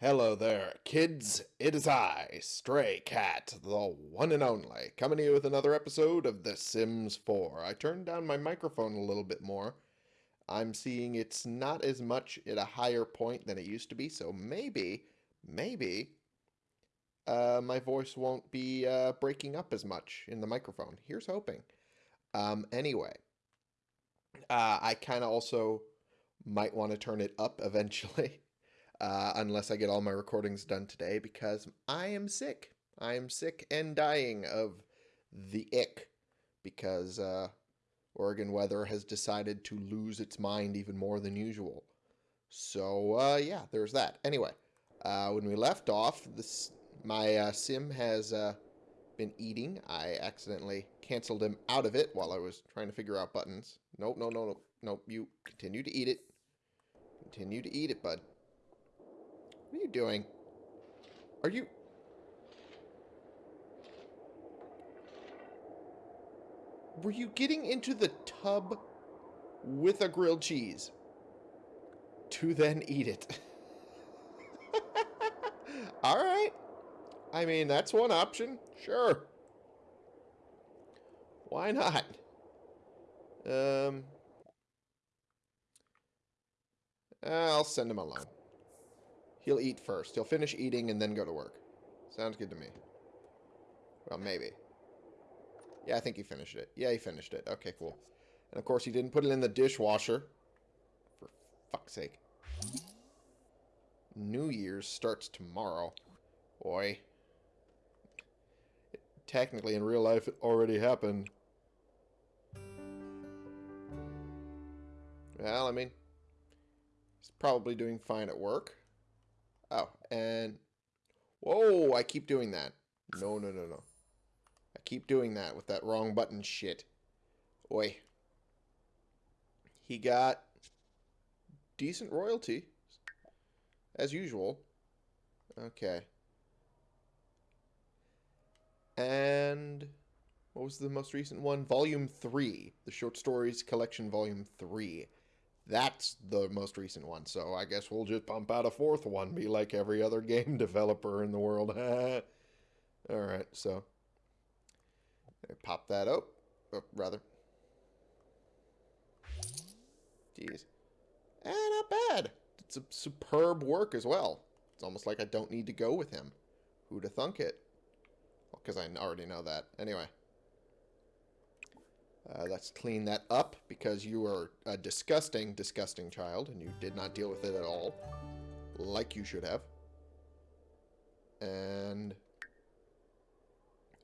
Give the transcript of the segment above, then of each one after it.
Hello there, kids. It is I, Stray Cat, the one and only, coming to you with another episode of The Sims 4. I turned down my microphone a little bit more. I'm seeing it's not as much at a higher point than it used to be, so maybe, maybe, uh, my voice won't be uh, breaking up as much in the microphone. Here's hoping. Um, anyway, uh, I kind of also might want to turn it up eventually. uh, unless I get all my recordings done today because I am sick. I am sick and dying of the ick because uh, Oregon weather has decided to lose its mind even more than usual. So uh, yeah, there's that. Anyway, uh, when we left off, this my uh, sim has uh, been eating. I accidentally canceled him out of it while I was trying to figure out buttons. Nope, no, no, no, nope. You continue to eat it. Continue to eat it, bud. What are you doing? Are you... Were you getting into the tub with a grilled cheese to then eat it? Alright. I mean, that's one option. Sure. Why not? Um... I'll send him alone. He'll eat first. He'll finish eating and then go to work. Sounds good to me. Well, maybe. Yeah, I think he finished it. Yeah, he finished it. Okay, cool. And of course, he didn't put it in the dishwasher. For fuck's sake. New Year's starts tomorrow. Boy. technically, in real life, it already happened. Well, I mean, he's probably doing fine at work. Oh, and... Whoa, I keep doing that. No, no, no, no. I keep doing that with that wrong button shit. Oi. He got decent royalty. As usual. Okay. And... What was the most recent one? Volume 3. The Short Stories Collection Volume 3. That's the most recent one, so I guess we'll just pump out a fourth one, be like every other game developer in the world. Alright, so pop that up, oh, rather. Jeez. Eh, not bad. It's a superb work as well. It's almost like I don't need to go with him. Who'da thunk it? Because well, I already know that. Anyway. Uh, let's clean that up because you are a disgusting, disgusting child and you did not deal with it at all. Like you should have. And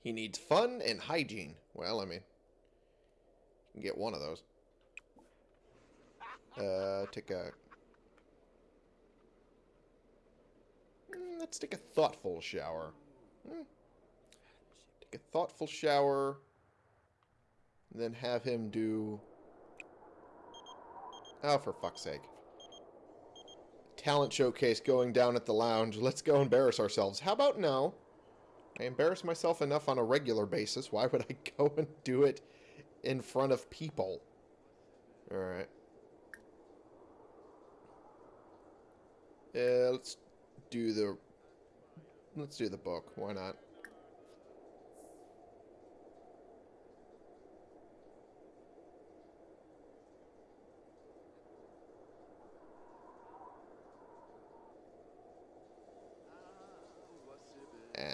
he needs fun and hygiene. Well, I mean, you can get one of those. Uh, take a... Mm, let's take a thoughtful shower. Mm. Take a thoughtful shower then have him do... Oh, for fuck's sake. Talent showcase going down at the lounge. Let's go embarrass ourselves. How about no? I embarrass myself enough on a regular basis. Why would I go and do it in front of people? Alright. Yeah, let's do the... Let's do the book. Why not?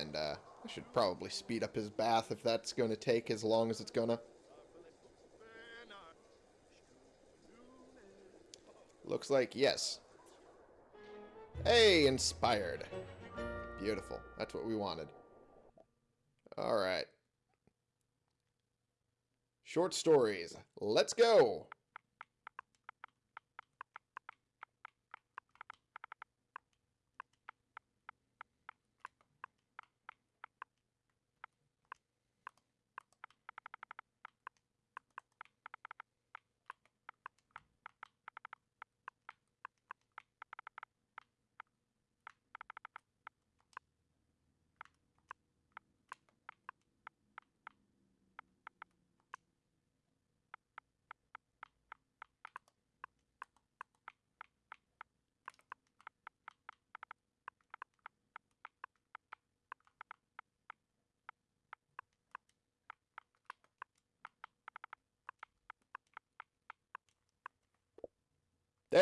And uh, I should probably speed up his bath if that's going to take as long as it's going to. Looks like yes. Hey, inspired. Beautiful. That's what we wanted. Alright. Short stories. Let's go!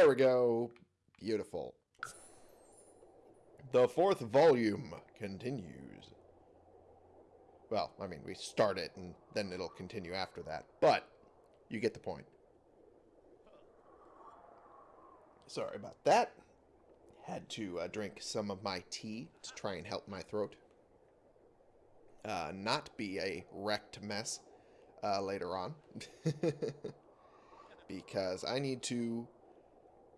There we go. Beautiful. The fourth volume continues. Well, I mean, we start it and then it'll continue after that. But you get the point. Sorry about that. Had to uh, drink some of my tea to try and help my throat. Uh, not be a wrecked mess uh, later on. because I need to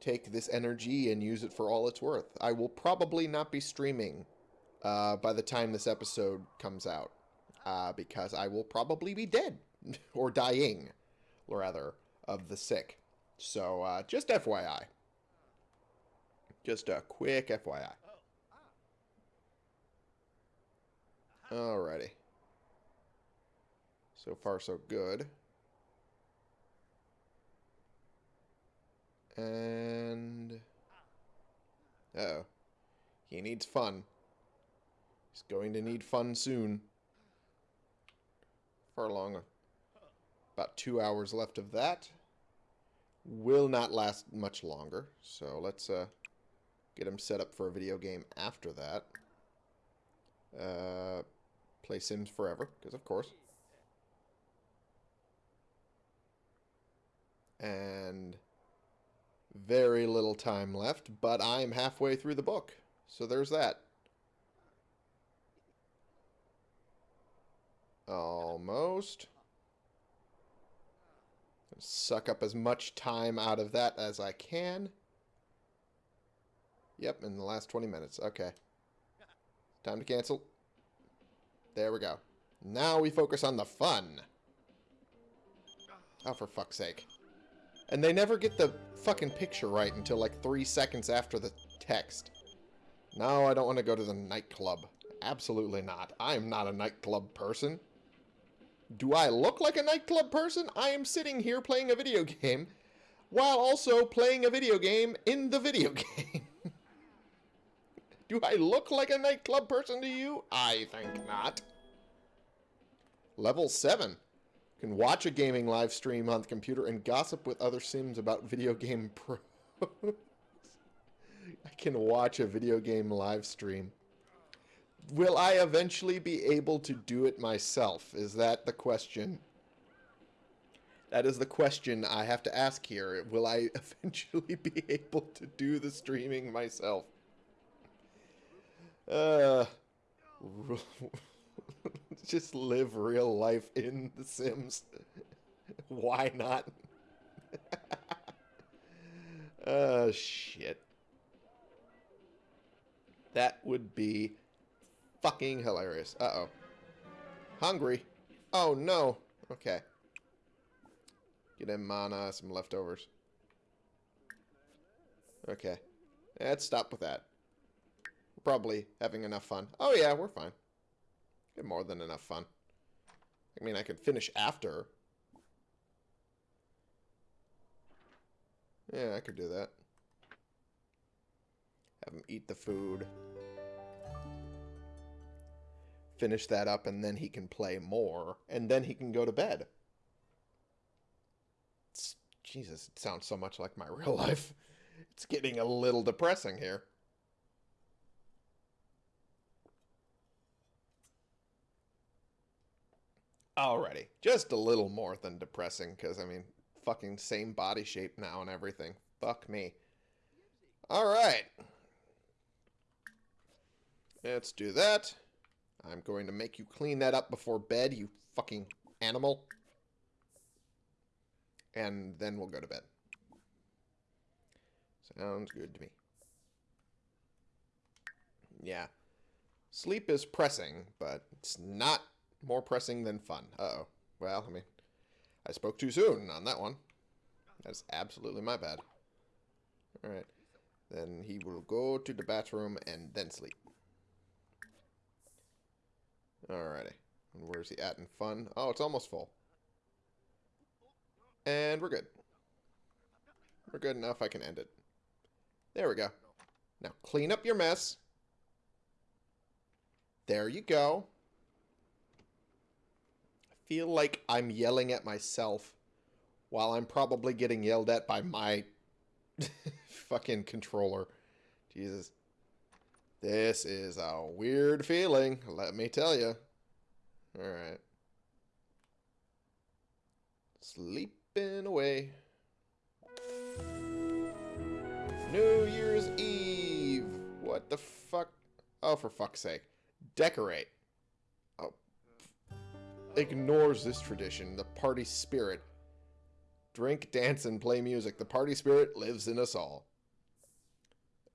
take this energy and use it for all it's worth. I will probably not be streaming uh, by the time this episode comes out. Uh, because I will probably be dead. or dying, rather, of the sick. So, uh, just FYI. Just a quick FYI. Alrighty. So far, so good. And... Uh oh He needs fun. He's going to need fun soon. For long. About two hours left of that. Will not last much longer. So let's uh, get him set up for a video game after that. Uh, play Sims Forever, because of course. And very little time left, but I'm halfway through the book. So there's that. Almost. Suck up as much time out of that as I can. Yep, in the last 20 minutes. Okay. Time to cancel. There we go. Now we focus on the fun. Oh, for fuck's sake. And they never get the fucking picture right until like three seconds after the text. No, I don't want to go to the nightclub. Absolutely not. I am not a nightclub person. Do I look like a nightclub person? I am sitting here playing a video game while also playing a video game in the video game. Do I look like a nightclub person to you? I think not. Level 7 can watch a gaming live stream on the computer and gossip with other sims about video game pros. I can watch a video game live stream. Will I eventually be able to do it myself? Is that the question? That is the question I have to ask here. Will I eventually be able to do the streaming myself? Uh, just live real life in The Sims. Why not? oh, shit. That would be fucking hilarious. Uh-oh. Hungry. Oh, no. Okay. Get on uh, some leftovers. Okay. Let's stop with that. Probably having enough fun. Oh, yeah, we're fine. Get more than enough fun. I mean, I could finish after. Yeah, I could do that. Have him eat the food. Finish that up, and then he can play more. And then he can go to bed. It's, Jesus, it sounds so much like my real life. It's getting a little depressing here. Alrighty. Just a little more than depressing, because, I mean, fucking same body shape now and everything. Fuck me. Alright. Let's do that. I'm going to make you clean that up before bed, you fucking animal. And then we'll go to bed. Sounds good to me. Yeah. Sleep is pressing, but it's not more pressing than fun. Uh-oh. Well, I mean, I spoke too soon on that one. That's absolutely my bad. Alright. Then he will go to the bathroom and then sleep. Alrighty. And where's he at in fun? Oh, it's almost full. And we're good. We're good enough. I can end it. There we go. Now, clean up your mess. There you go feel like I'm yelling at myself while I'm probably getting yelled at by my Fucking controller. Jesus. This is a weird feeling, let me tell you. Alright. Sleeping away. New Year's Eve! What the fuck? Oh, for fuck's sake. Decorate. Ignores this tradition, the party spirit. Drink, dance, and play music. The party spirit lives in us all.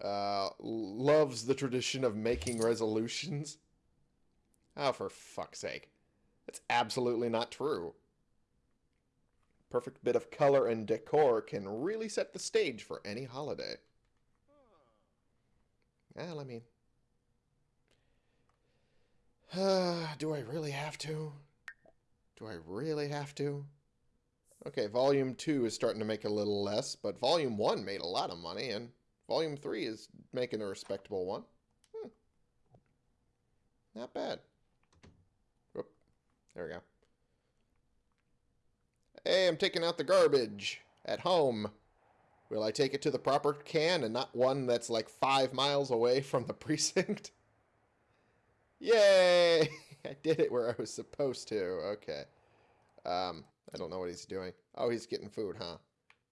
Uh, loves the tradition of making resolutions. Oh, for fuck's sake. That's absolutely not true. Perfect bit of color and decor can really set the stage for any holiday. Well, I mean... Uh, do I really have to? Do I really have to? Okay, Volume 2 is starting to make a little less, but Volume 1 made a lot of money, and Volume 3 is making a respectable one. Hmm. Not bad. Whoop. There we go. Hey, I'm taking out the garbage at home. Will I take it to the proper can and not one that's like five miles away from the precinct? Yay! I did it where I was supposed to. Okay. Um, I don't know what he's doing. Oh, he's getting food, huh?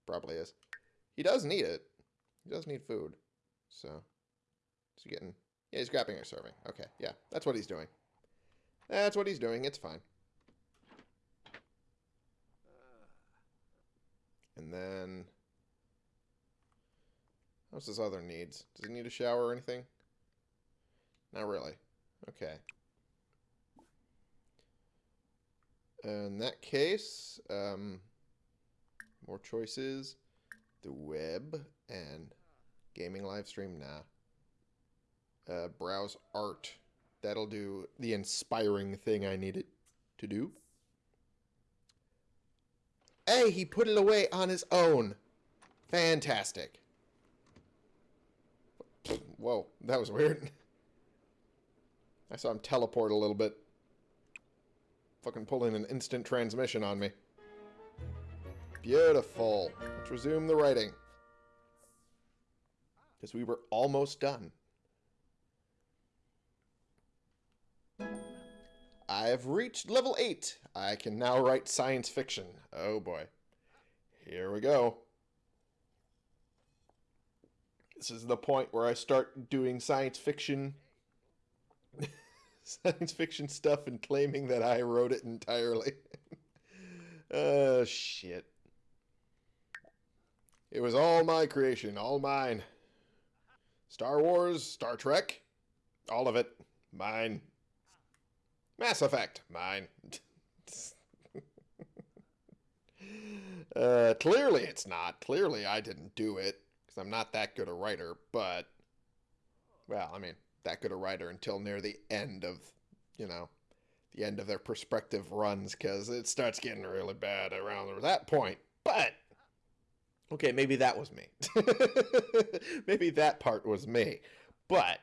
Probably is. He does need it. He does need food. So, is he getting... Yeah, he's grabbing a serving. Okay, yeah. That's what he's doing. That's what he's doing. It's fine. And then... What's his other needs? Does he need a shower or anything? Not really. Okay. In that case, um, more choices. The web and gaming live stream. Nah. Uh, browse art. That'll do the inspiring thing I need it to do. Hey, he put it away on his own. Fantastic. Whoa, that was weird. I saw him teleport a little bit. Fucking pulling an instant transmission on me. Beautiful. Let's resume the writing. Because we were almost done. I have reached level 8. I can now write science fiction. Oh boy. Here we go. This is the point where I start doing science fiction science fiction stuff and claiming that I wrote it entirely. oh, shit. It was all my creation, all mine. Star Wars, Star Trek, all of it, mine. Mass Effect, mine. uh, clearly it's not. Clearly I didn't do it, because I'm not that good a writer, but, well, I mean, that good a writer until near the end of, you know, the end of their prospective runs because it starts getting really bad around that point. But okay, maybe that was me. maybe that part was me. But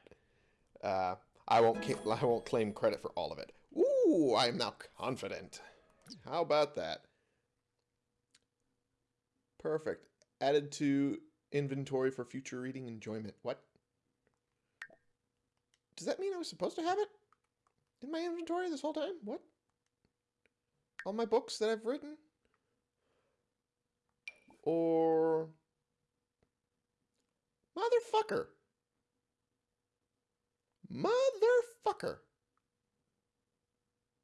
uh, I won't I won't claim credit for all of it. Ooh, I am now confident. How about that? Perfect. Added to inventory for future reading enjoyment. What? Does that mean I was supposed to have it in my inventory this whole time? What? All my books that I've written? Or... Motherfucker. Motherfucker.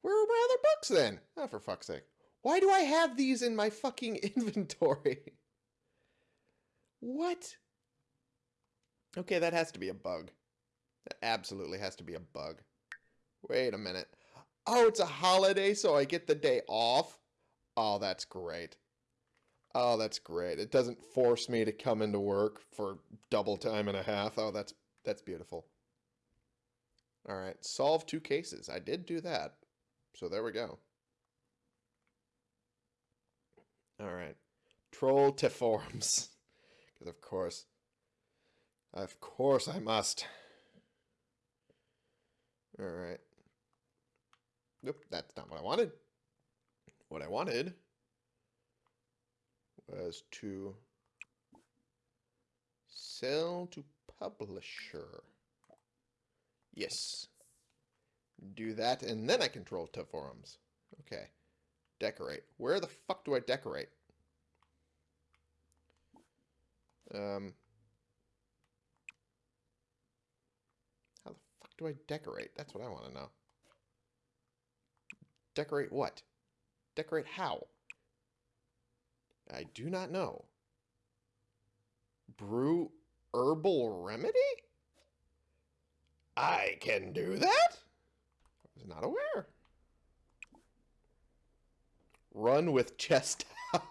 Where are my other books then? Oh, for fuck's sake. Why do I have these in my fucking inventory? what? Okay, that has to be a bug. That absolutely has to be a bug. Wait a minute. Oh, it's a holiday, so I get the day off? Oh, that's great. Oh, that's great. It doesn't force me to come into work for double time and a half. Oh, that's that's beautiful. All right, solve two cases. I did do that. So there we go. All right. Troll the Forums. Because of course. Of course I must. Alright. Nope, that's not what I wanted. What I wanted was to Sell to publisher. Yes. Do that, and then I control to forums. Okay. Decorate. Where the fuck do I decorate? Um... How the fuck do I decorate? That's what I want to know. Decorate what? Decorate how? I do not know. Brew herbal remedy? I can do that? I was not aware. Run with chest out.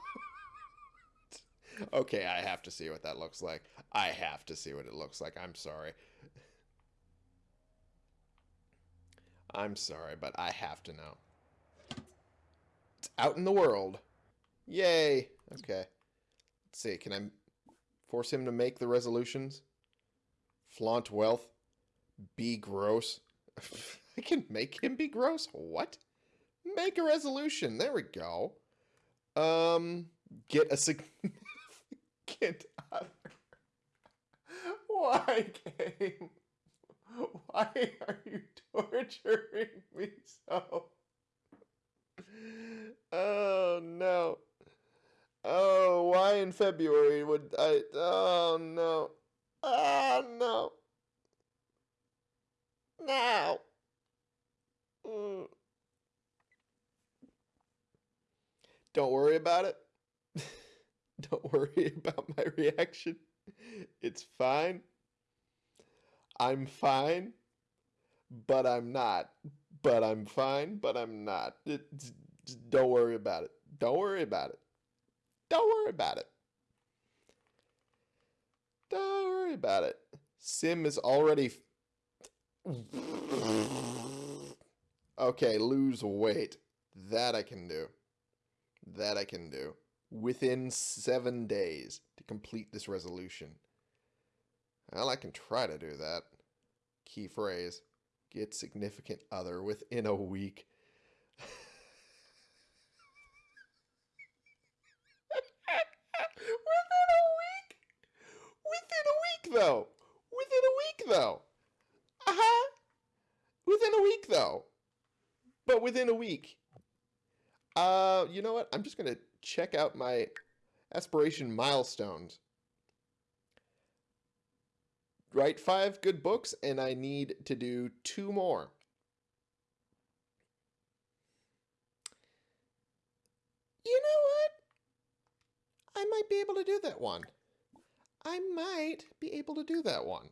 okay, I have to see what that looks like. I have to see what it looks like. I'm sorry. I'm sorry, but I have to know. It's out in the world. Yay. Okay. Let's see. Can I force him to make the resolutions? Flaunt wealth. Be gross. I can make him be gross? What? Make a resolution. There we go. Um, get a significant other. Why, game? Why are you torturing me so? Oh, no. Oh, why in February would I... Oh, no. Oh, no. Now. Mm. Don't worry about it. Don't worry about my reaction. It's fine. I'm fine, but I'm not. But I'm fine, but I'm not. Don't worry about it. Don't worry about it. Don't worry about it. Don't worry about it. Sim is already... okay, lose weight. That I can do. That I can do. Within seven days to complete this resolution. Well, I can try to do that. Key phrase. Get significant other within a week. Within a week? Within a week, though. Within a week, though. Uh huh. Within a week, though. But within a week. Uh, you know what? I'm just gonna check out my aspiration milestones. Write five good books, and I need to do two more. You know what? I might be able to do that one. I might be able to do that one.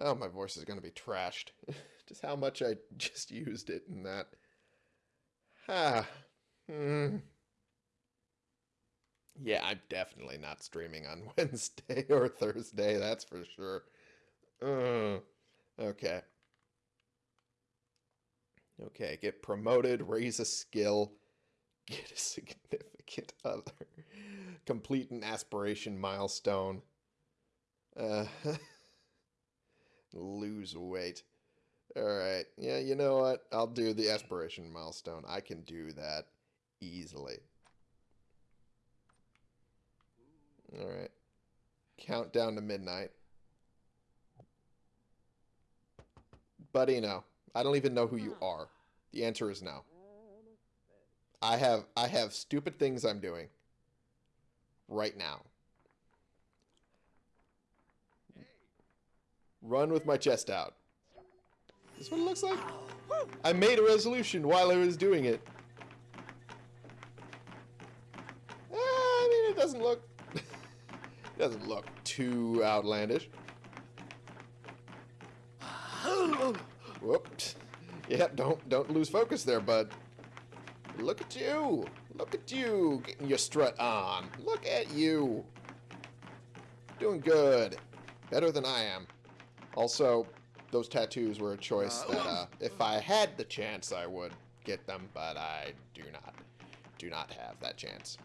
Oh, my voice is going to be trashed. just how much I just used it in that. Ah. Hmm. Yeah, I'm definitely not streaming on Wednesday or Thursday, that's for sure. Uh, okay. Okay, get promoted, raise a skill, get a significant other complete an aspiration milestone. Uh, lose weight. Alright, yeah, you know what? I'll do the aspiration milestone. I can do that easily. Alright. Countdown to midnight. Buddy, no. I don't even know who you are. The answer is no. I have I have stupid things I'm doing right now. Run with my chest out. This what it looks like? I made a resolution while I was doing it. Eh, I mean, it doesn't look... doesn't look too outlandish. Whoops. Yep, don't don't lose focus there, bud. Look at you. Look at you getting your strut on. Look at you. Doing good. Better than I am. Also, those tattoos were a choice that uh, if I had the chance, I would get them, but I do not. Do not have that chance.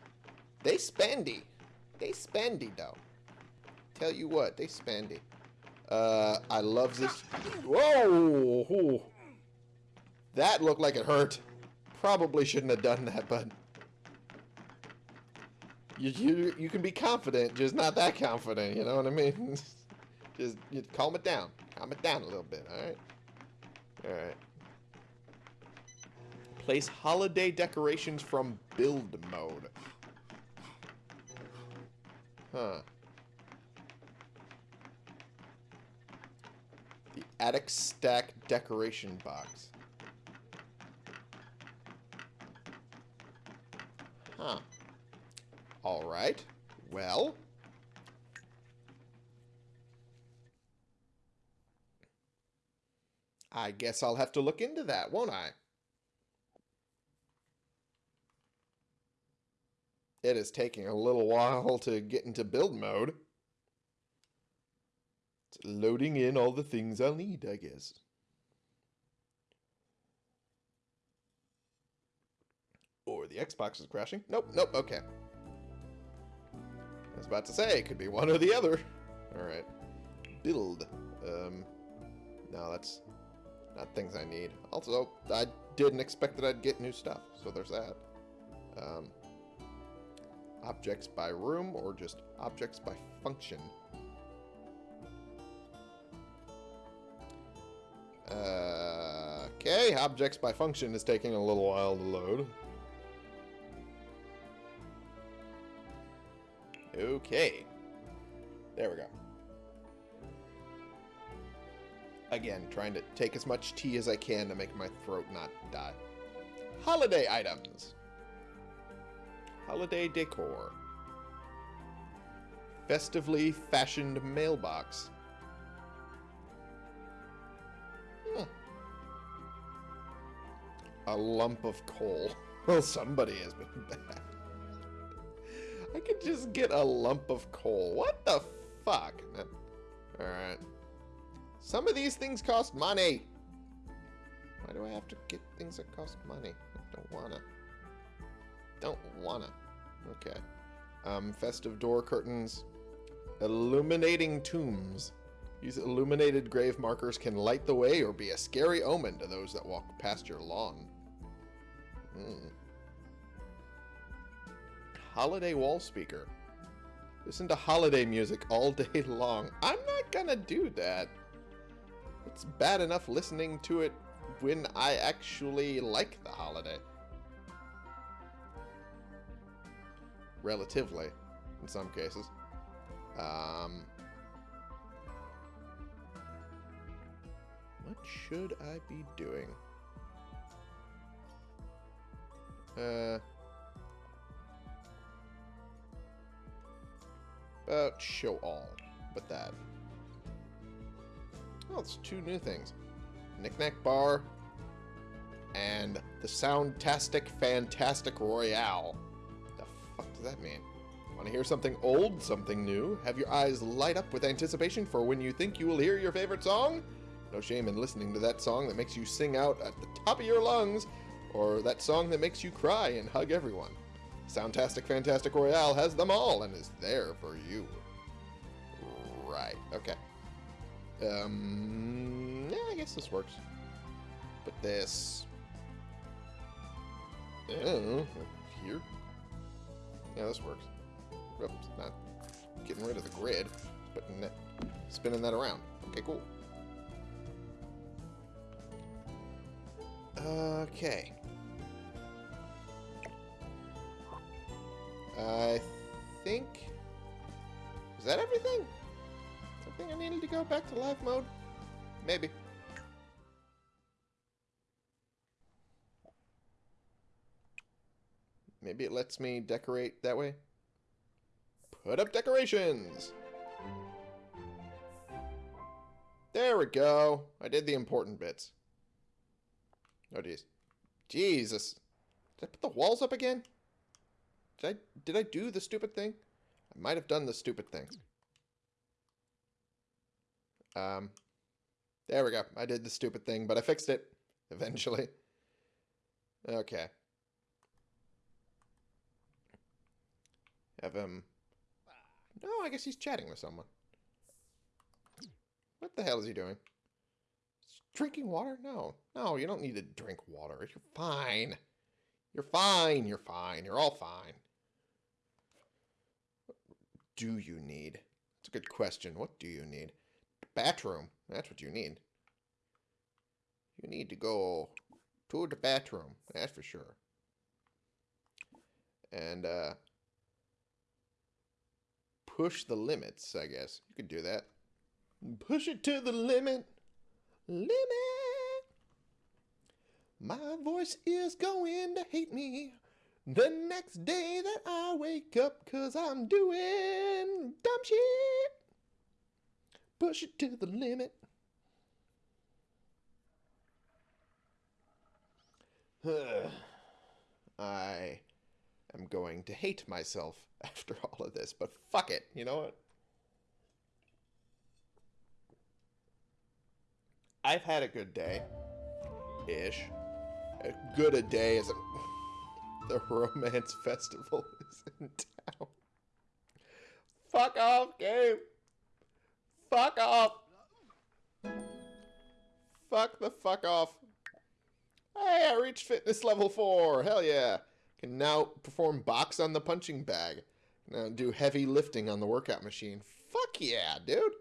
They spendy. They spendy, though. Tell you what, they spendy. Uh, I love this. Whoa! That looked like it hurt. Probably shouldn't have done that, but You, you, you can be confident, just not that confident, you know what I mean? just you calm it down. Calm it down a little bit, alright? Alright. Place holiday decorations from build mode. Huh. Attic stack decoration box. Huh. Alright. Well. I guess I'll have to look into that, won't I? It is taking a little while to get into build mode. Loading in all the things I'll need, I guess. Or the Xbox is crashing. Nope, nope, okay. I was about to say, it could be one or the other. Alright. Build. Um, no, that's not things I need. Also, I didn't expect that I'd get new stuff, so there's that. Um, objects by room or just objects by function. Okay, objects by function is taking a little while to load. Okay. There we go. Again, trying to take as much tea as I can to make my throat not die. Holiday items. Holiday decor. Festively fashioned mailbox. A lump of coal. Well, somebody has been bad. I could just get a lump of coal. What the fuck? Alright. Some of these things cost money. Why do I have to get things that cost money? I don't wanna. Don't wanna. Okay. Um, festive door curtains. Illuminating tombs. These illuminated grave markers can light the way or be a scary omen to those that walk past your lawn. Holiday wall speaker. Listen to holiday music all day long. I'm not gonna do that. It's bad enough listening to it when I actually like the holiday. Relatively, in some cases. Um, what should I be doing? Uh, about show all, but that. Oh, it's two new things. Knickknack Bar and the Soundtastic Fantastic Royale. What the fuck does that mean? Want to hear something old, something new? Have your eyes light up with anticipation for when you think you will hear your favorite song? No shame in listening to that song that makes you sing out at the top of your lungs or that song that makes you cry and hug everyone. Soundtastic Fantastic Royale has them all and is there for you. Right, okay. Um, yeah, I guess this works. But this... Oh, here? Yeah, this works. Oops, not getting rid of the grid. That, spinning that around. Okay, cool. Okay. I think... Is that everything? Is everything I needed to go back to live mode? Maybe. Maybe it lets me decorate that way? Put up decorations! There we go. I did the important bits. Oh, jeez. Jesus. Did I put the walls up again? Did I, did I do the stupid thing? I might have done the stupid thing. Um, there we go. I did the stupid thing, but I fixed it eventually. Okay. Have him... No, I guess he's chatting with someone. What the hell is he doing? Drinking water? No. No, you don't need to drink water. You're fine. You're fine. You're fine. You're all fine. do you need? It's a good question. What do you need? Bathroom. That's what you need. You need to go to the bathroom. That's for sure. And, uh, push the limits, I guess. You could do that. Push it to the limit. Limit. My voice is going to hate me the next day that I wake up because I'm doing dumb shit. Push it to the limit. I am going to hate myself after all of this, but fuck it. You know what? I've had a good day. Ish. As good a day as a, the romance festival is in town. Fuck off, game. Fuck off. Fuck the fuck off. Hey, I reached fitness level 4. Hell yeah. Can now perform box on the punching bag. Now do heavy lifting on the workout machine. Fuck yeah, dude.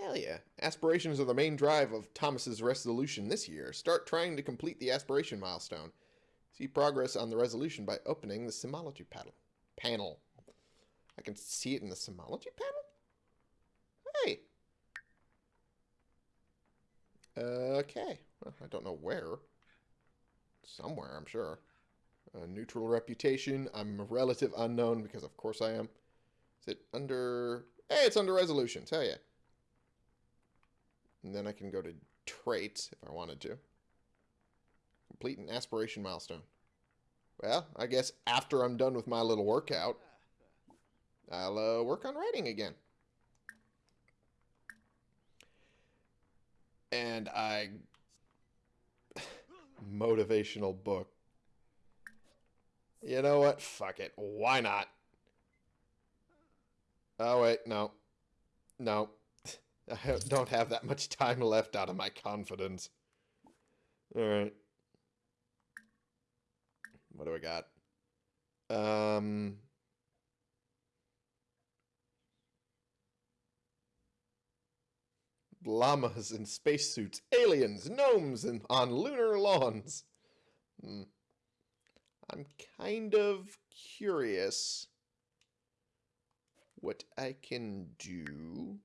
Hell yeah. Aspirations are the main drive of Thomas's resolution this year. Start trying to complete the aspiration milestone. See progress on the resolution by opening the Simology panel. Panel. I can see it in the Simology panel? Hey. Okay. Well, I don't know where. Somewhere, I'm sure. A neutral reputation. I'm a relative unknown because of course I am. Is it under... Hey, it's under resolutions. Hell yeah. And then I can go to traits if I wanted to. Complete an aspiration milestone. Well, I guess after I'm done with my little workout, I'll uh, work on writing again. And I... Motivational book. You know what? Fuck it. Why not? Oh, wait. No. No. I don't have that much time left out of my confidence. Alright. What do I got? Um... Llamas in spacesuits, aliens, gnomes, and on lunar lawns. Hmm. I'm kind of curious what I can do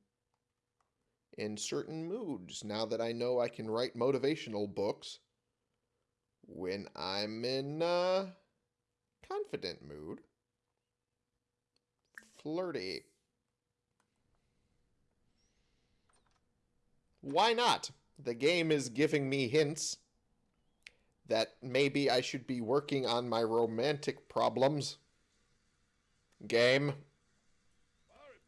in certain moods now that I know I can write motivational books when I'm in a confident mood. Flirty. Why not? The game is giving me hints that maybe I should be working on my romantic problems. Game.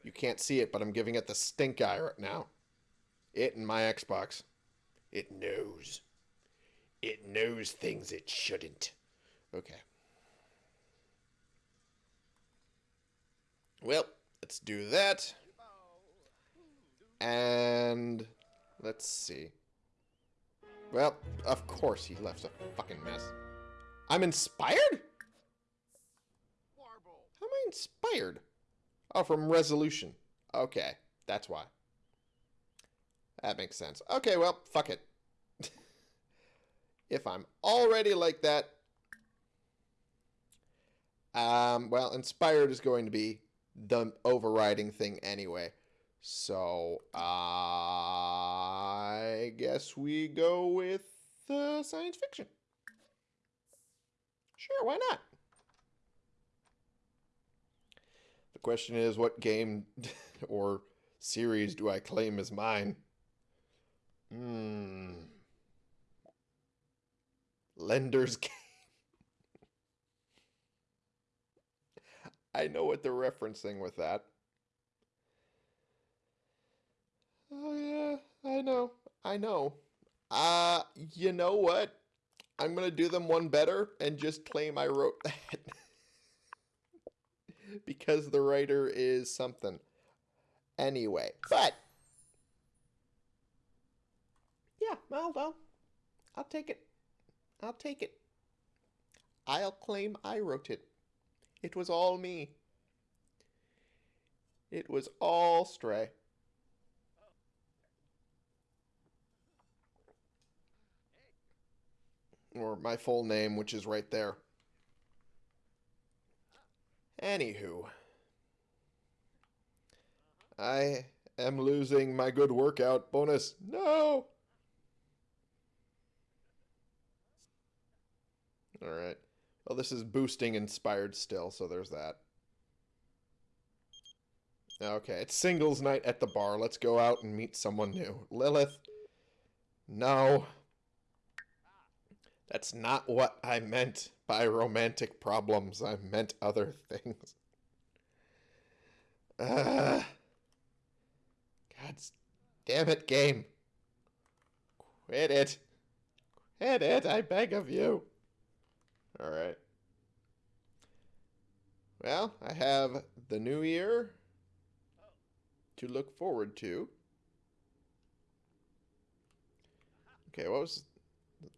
You can't see it, but I'm giving it the stink eye right now. It and my Xbox. It knows. It knows things it shouldn't. Okay. Well, let's do that. And let's see. Well, of course he left a fucking mess. I'm inspired? How am I inspired? Oh, from resolution. Okay, that's why. That makes sense. Okay, well, fuck it. if I'm already like that, um, well, inspired is going to be the overriding thing anyway. So, I guess we go with uh, science fiction. Sure, why not? The question is, what game or series do I claim as mine? Hmm. Lender's game. I know what they're referencing with that. Oh yeah, I know. I know. Uh, you know what? I'm going to do them one better and just claim I wrote that. because the writer is something. Anyway, but yeah, well, well, I'll take it. I'll take it. I'll claim I wrote it. It was all me. It was all Stray. Or my full name, which is right there. Anywho. I am losing my good workout bonus. No! Alright. Well, this is boosting inspired still, so there's that. Okay, it's singles night at the bar. Let's go out and meet someone new. Lilith. No. That's not what I meant by romantic problems. I meant other things. Uh, God damn it, game. Quit it. Quit it, I beg of you. Alright. Well, I have the new year to look forward to. Okay, what was...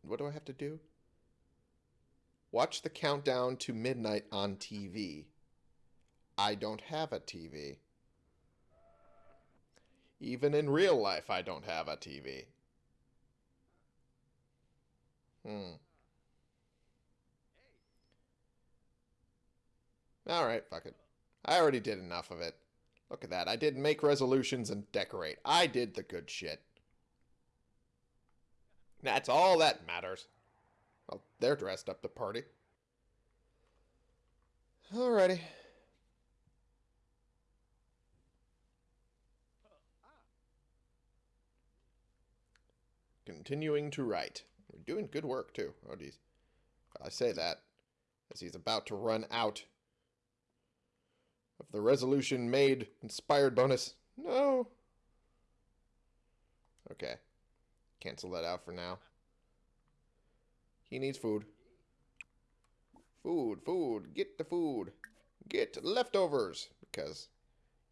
What do I have to do? Watch the countdown to midnight on TV. I don't have a TV. Even in real life, I don't have a TV. Hmm. Alright, fuck it. I already did enough of it. Look at that. I did make resolutions and decorate. I did the good shit. That's all that matters. Well, they're dressed up to party. Alrighty. Continuing to write. We're doing good work, too. Oh, geez. I say that as he's about to run out of the resolution made inspired bonus. No. Okay. Cancel that out for now. He needs food. Food, food, get the food. Get leftovers because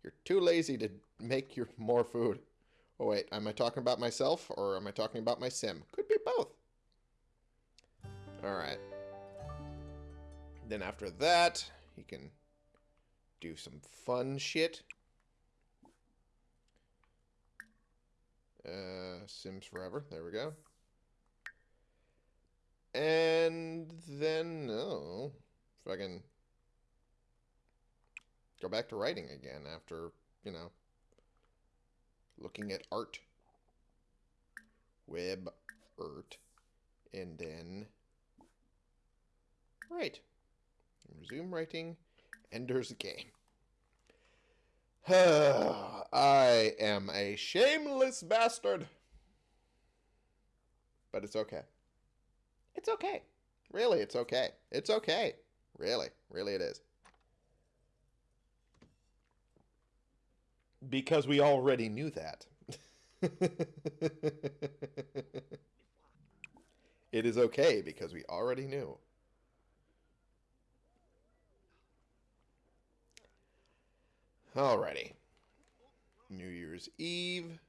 you're too lazy to make your more food. Oh wait, am I talking about myself or am I talking about my sim? Could be both. Alright. Then after that, he can do some fun shit. Uh, Sims Forever. There we go. And then, oh, can go back to writing again after, you know, looking at art. Web art. And then right. Resume writing. Ender's Game. I am a shameless bastard. But it's okay. It's okay. Really, it's okay. It's okay. Really, really it is. Because we already knew that. it is okay because we already knew. Alrighty. New Year's Eve.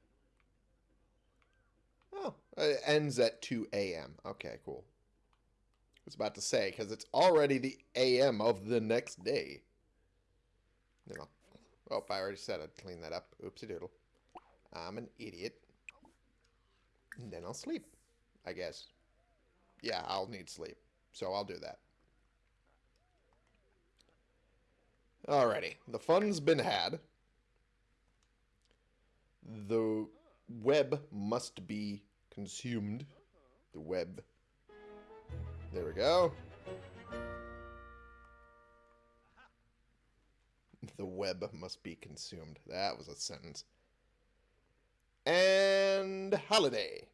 Oh, it ends at 2 a.m. Okay, cool. I was about to say, because it's already the a.m. of the next day. Know. Oh, I already said I'd clean that up. Oopsie doodle. I'm an idiot. And then I'll sleep, I guess. Yeah, I'll need sleep. So I'll do that. Alrighty. The fun's been had. The web must be consumed. The web. There we go. The web must be consumed. That was a sentence. And holiday.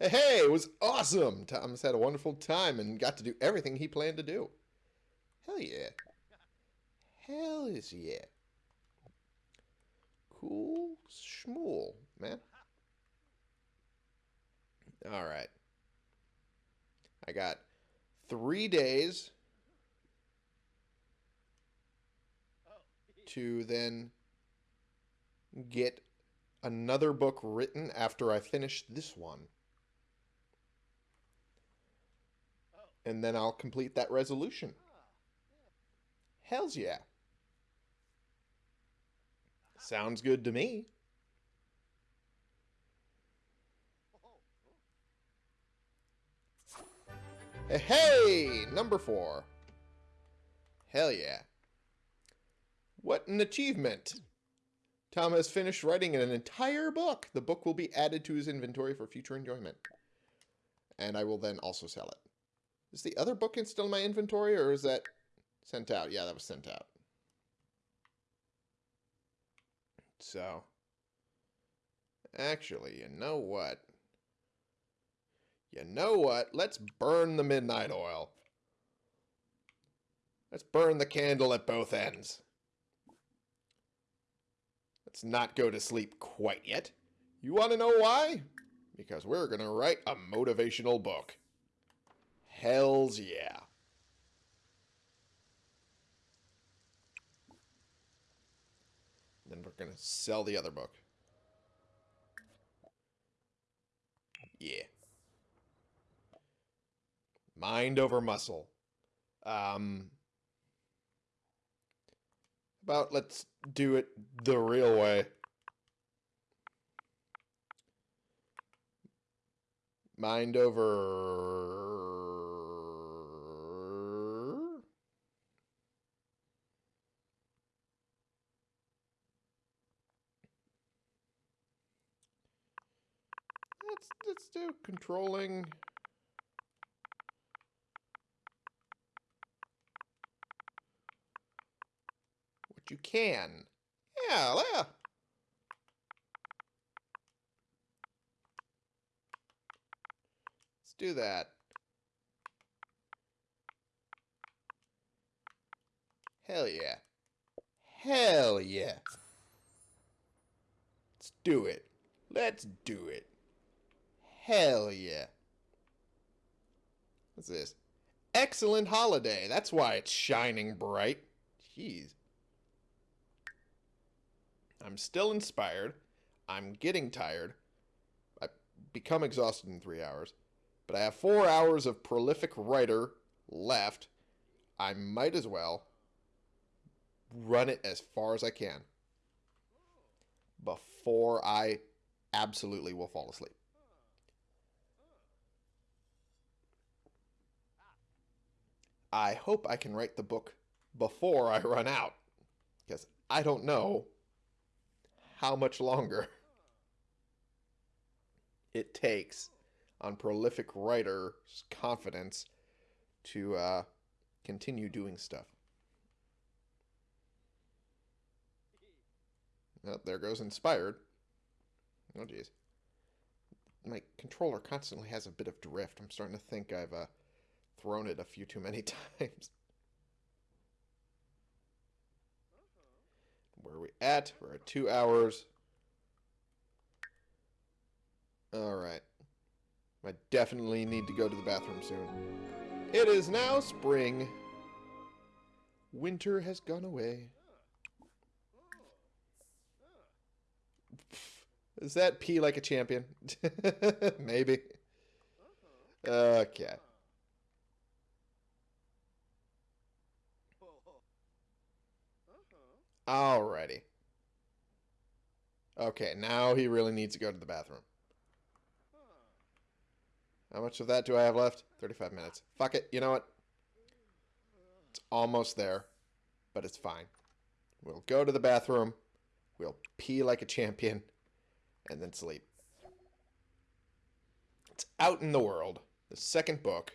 Hey, hey, it was awesome! Thomas had a wonderful time and got to do everything he planned to do. Hell yeah. Hell is yeah. Cool schmool, man. Alright. I got three days to then get another book written after I finish this one. And then I'll complete that resolution. Hells yeah. Sounds good to me. Hey, number four. Hell yeah. What an achievement. Tom has finished writing an entire book. The book will be added to his inventory for future enjoyment. And I will then also sell it. Is the other book still in my inventory, or is that sent out? Yeah, that was sent out. So, actually, you know what? You know what? Let's burn the midnight oil. Let's burn the candle at both ends. Let's not go to sleep quite yet. You want to know why? Because we're going to write a motivational book. Hells yeah. Then we're going to sell the other book. Yeah. Mind over muscle. Um, about let's do it the real way. Mind over... Let's, do controlling... What you can. Yeah, yeah. Let's do that. Hell yeah. Hell yeah. Let's do it. Let's do it. Hell yeah. What's this? Excellent holiday. That's why it's shining bright. Jeez. I'm still inspired. I'm getting tired. I become exhausted in three hours. But I have four hours of prolific writer left. I might as well run it as far as I can before I absolutely will fall asleep. I hope I can write the book before I run out. Because I don't know how much longer it takes on prolific writer's confidence to uh, continue doing stuff. Oh, there goes inspired. Oh, jeez. My controller constantly has a bit of drift. I'm starting to think I've uh, thrown it a few too many times. Where are we at? We're at two hours. Alright. I definitely need to go to the bathroom soon. It is now spring. Winter has gone away. Is that pee like a champion? Maybe. Okay. Alrighty. Okay, now he really needs to go to the bathroom. How much of that do I have left? 35 minutes. Fuck it. You know what? It's almost there, but it's fine. We'll go to the bathroom. We'll pee like a champion and then sleep. It's out in the world. The second book.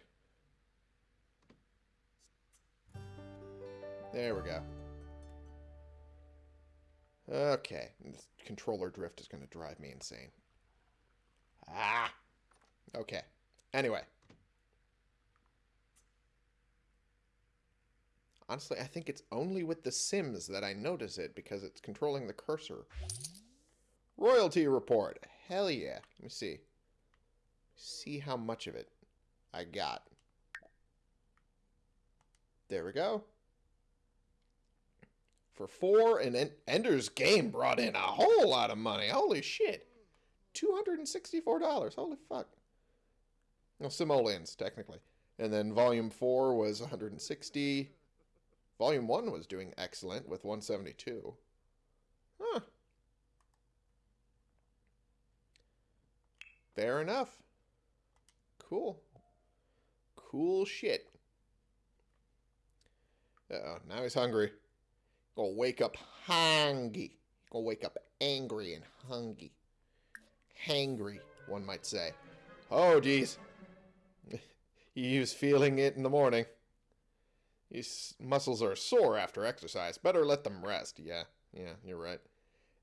There we go. Okay, this controller drift is going to drive me insane. Ah! Okay. Anyway. Honestly, I think it's only with The Sims that I notice it because it's controlling the cursor. Royalty report. Hell yeah. Let me see. See how much of it I got. There we go for four, and Ender's Game brought in a whole lot of money. Holy shit. $264. Holy fuck. Well, simoleons, technically. And then volume four was 160. Volume 1 was doing excellent with 172. Huh. Fair enough. Cool. Cool shit. Uh oh, now he's hungry. Gonna wake up hungry. Gonna wake up angry and hungry. Hangry, one might say. Oh, geez. he was feeling it in the morning. His muscles are sore after exercise. Better let them rest. Yeah, yeah, you're right.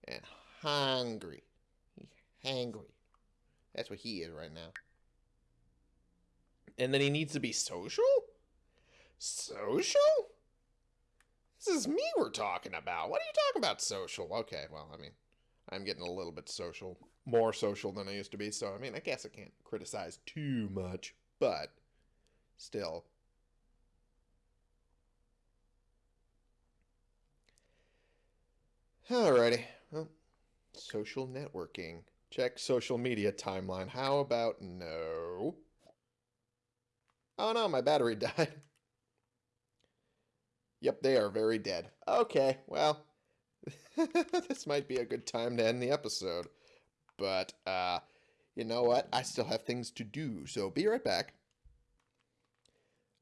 And hungry. He's hangry. That's what he is right now. And then he needs to be social? Social? This is me we're talking about. What are you talking about social? Okay, well, I mean, I'm getting a little bit social. More social than I used to be, so I mean, I guess I can't criticize too much, but still. Alrighty. Well, social networking. Check social media timeline. How about no? Oh no, my battery died. Yep, they are very dead. Okay, well, this might be a good time to end the episode. But, uh, you know what? I still have things to do, so be right back.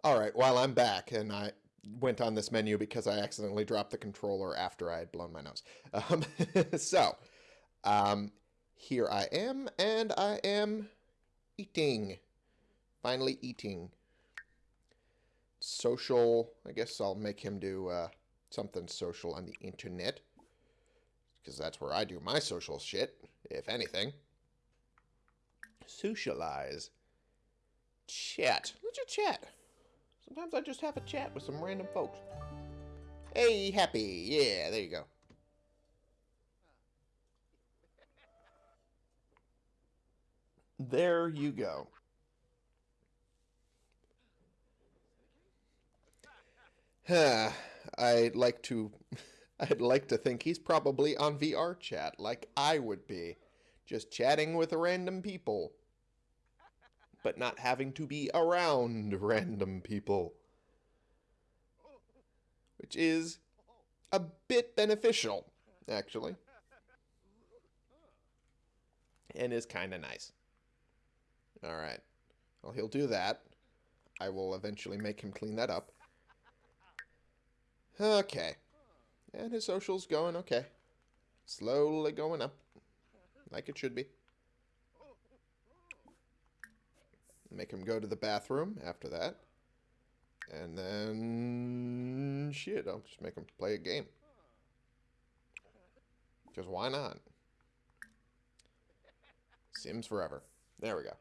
Alright, while I'm back, and I went on this menu because I accidentally dropped the controller after I had blown my nose. Um, so, um, here I am, and I am eating. Finally eating. Social, I guess I'll make him do uh, something social on the internet. Because that's where I do my social shit, if anything. Socialize. Chat. Let's just chat. Sometimes I just have a chat with some random folks. Hey, happy. Yeah, there you go. There you go. I'd like to I'd like to think he's probably on VR chat like I would be, just chatting with random people, but not having to be around random people, which is a bit beneficial, actually, and is kind of nice. All right. Well, he'll do that. I will eventually make him clean that up. Okay. And his social's going okay. Slowly going up. Like it should be. Make him go to the bathroom after that. And then... Shit, I'll just make him play a game. Because why not? Sims forever. There we go.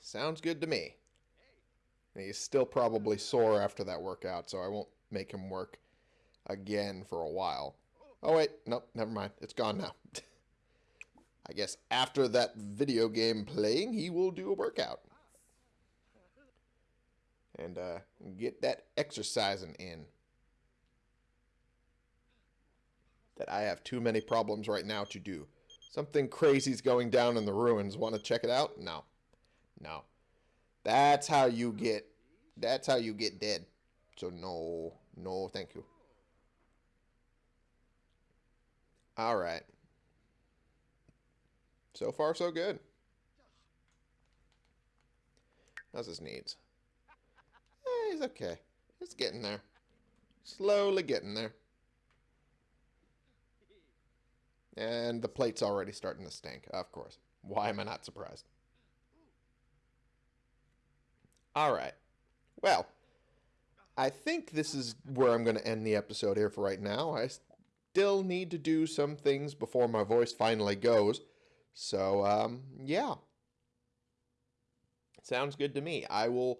Sounds good to me. And he's still probably sore after that workout, so I won't make him work again for a while. Oh, wait. Nope, never mind. It's gone now. I guess after that video game playing, he will do a workout. And uh, get that exercising in. That I have too many problems right now to do. Something crazy's going down in the ruins. Want to check it out? No. No. That's how you get that's how you get dead. So no, no, thank you. All right. So far, so good. How's his needs? Eh, he's okay. It's getting there. Slowly getting there. And the plate's already starting to stink, of course. Why am I not surprised? All right. Well, I think this is where I'm going to end the episode here for right now. I still need to do some things before my voice finally goes. So, um, yeah. Sounds good to me. I will,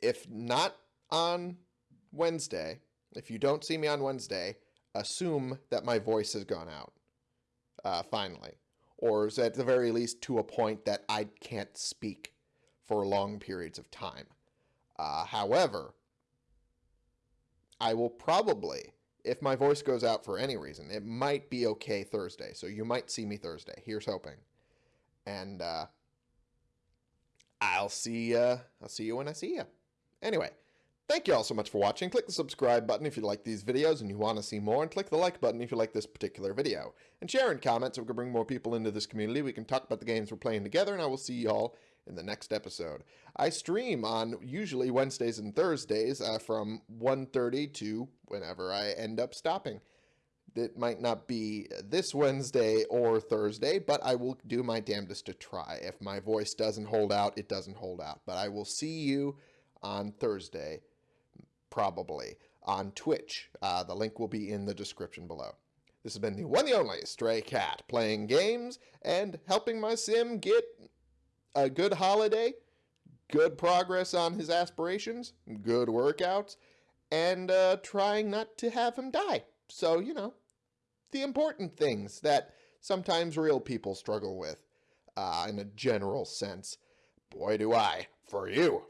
if not on Wednesday, if you don't see me on Wednesday, assume that my voice has gone out, uh, finally. Or is at the very least to a point that I can't speak for long periods of time. Uh, however, I will probably, if my voice goes out for any reason, it might be okay Thursday. So you might see me Thursday. Here's hoping. And uh, I'll see uh, I'll see you when I see you. Anyway, thank you all so much for watching. Click the subscribe button if you like these videos and you want to see more, and click the like button if you like this particular video. And share and comment so we can bring more people into this community. We can talk about the games we're playing together, and I will see you all in the next episode. I stream on usually Wednesdays and Thursdays uh, from 1.30 to whenever I end up stopping. It might not be this Wednesday or Thursday, but I will do my damnedest to try. If my voice doesn't hold out, it doesn't hold out. But I will see you on Thursday, probably, on Twitch. Uh, the link will be in the description below. This has been the one and only Stray Cat, playing games and helping my sim get a good holiday, good progress on his aspirations, good workouts, and uh, trying not to have him die. So, you know, the important things that sometimes real people struggle with uh, in a general sense. Boy, do I, for you.